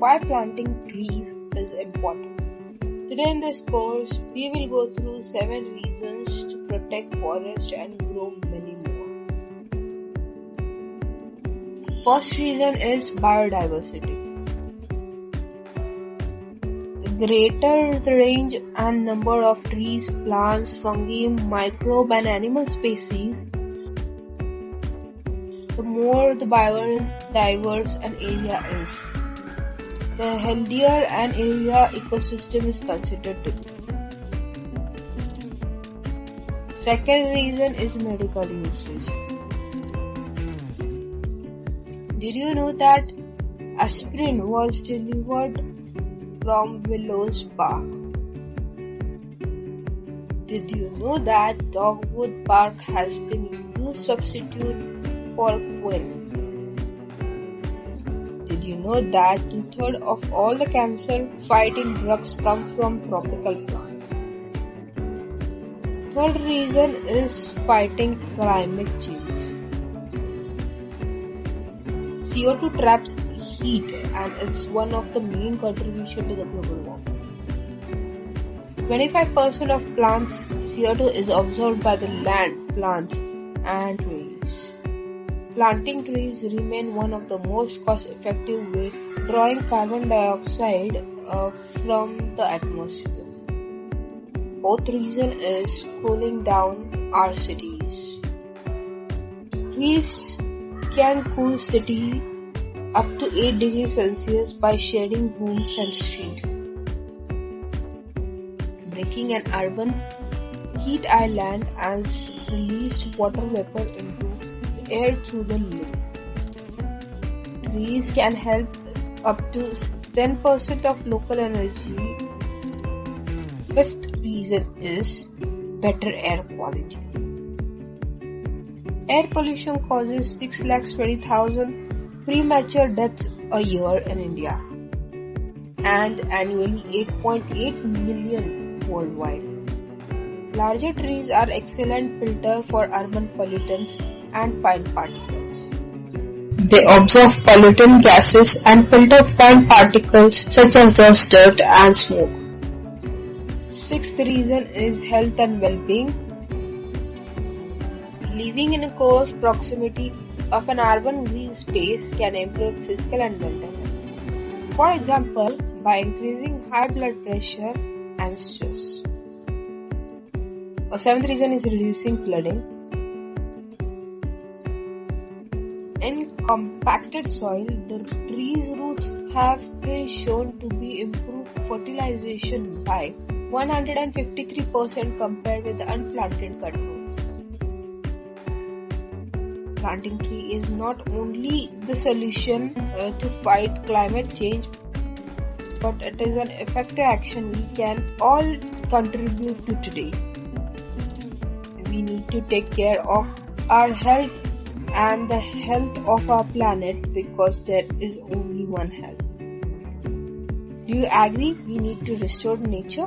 why planting trees is important. Today in this course, we will go through 7 reasons to protect forest and grow many more. First reason is biodiversity. The greater the range and number of trees, plants, fungi, microbe and animal species, the more the biodiverse an area is the healthier an area ecosystem is considered to be. Second reason is medical usage. Did you know that aspirin was delivered from willow's bark? Did you know that dogwood bark has been used substitute for quinine? Did you know that two-thirds of all the cancer-fighting drugs come from tropical plants? Third reason is fighting climate change. CO2 traps heat and it's one of the main contribution to the global warming. 25% of plants CO2 is absorbed by the land, plants and trees. Planting trees remain one of the most cost-effective way drawing carbon dioxide uh, from the atmosphere. Fourth reason is cooling down our cities. Trees can cool city up to 8 degrees Celsius by shading homes and streets. Breaking an urban heat island as released water vapor into air through the lip. Trees can help up to 10% of local energy. Fifth reason is better air quality. Air pollution causes 6,20,000 premature deaths a year in India and annually 8.8 million worldwide. Larger trees are excellent filter for urban pollutants and fine particles. They absorb pollutant gases and filter fine particles such as dust, dirt and smoke. Sixth reason is health and well-being. Living in a close proximity of an urban green space can improve physical and mental health. For example, by increasing high blood pressure and stress. A seventh reason is reducing flooding. In compacted soil, the tree's roots have been shown to be improved fertilization by 153% compared with the unplanted cut roots. Planting tree is not only the solution uh, to fight climate change, but it is an effective action we can all contribute to today. We need to take care of our health and the health of our planet because there is only one health. Do you agree we need to restore nature?